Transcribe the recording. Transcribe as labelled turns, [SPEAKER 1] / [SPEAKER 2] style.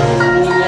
[SPEAKER 1] Música